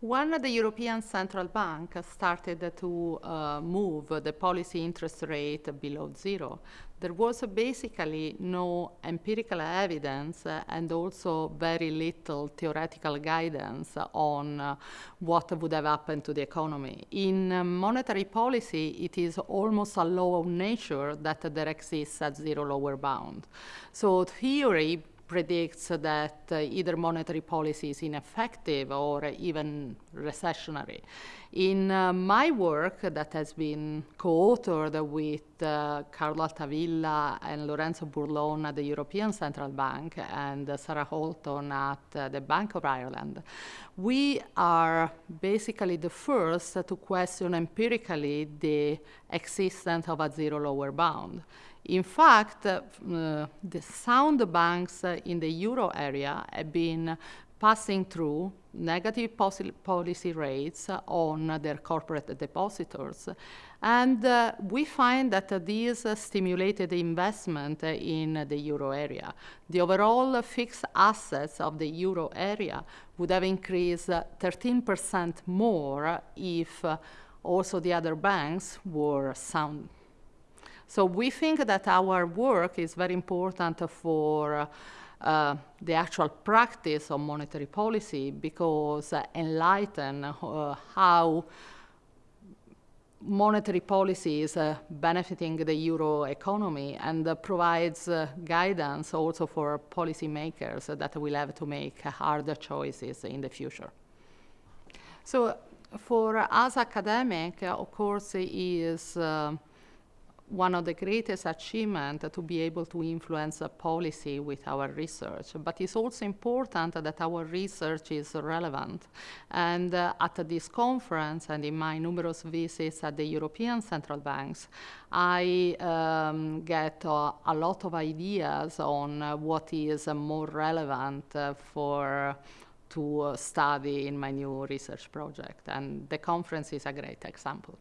When the European Central Bank started to uh, move the policy interest rate below zero, there was basically no empirical evidence and also very little theoretical guidance on uh, what would have happened to the economy. In uh, monetary policy, it is almost a law of nature that there exists a zero lower bound. So theory predicts that uh, either monetary policy is ineffective or even recessionary. In uh, my work that has been co-authored with uh, Carlo Altavilla and Lorenzo Burlon at the European Central Bank and Sarah Holton at uh, the Bank of Ireland, we are basically the first to question empirically the existence of a zero lower bound. In fact, uh, the sound banks in the euro area have been passing through negative policy rates on their corporate depositors. And uh, we find that these stimulated investment in the euro area. The overall fixed assets of the euro area would have increased 13% more if also the other banks were sound so we think that our work is very important for uh, the actual practice of monetary policy because uh, enlighten uh, how monetary policy is uh, benefiting the euro economy and uh, provides guidance also for policymakers that will have to make harder choices in the future. So for us academic, of course, is one of the greatest achievements to be able to influence a policy with our research. But it's also important that our research is relevant. And uh, at this conference and in my numerous visits at the European central banks, I um, get uh, a lot of ideas on uh, what is more relevant for to study in my new research project. And the conference is a great example.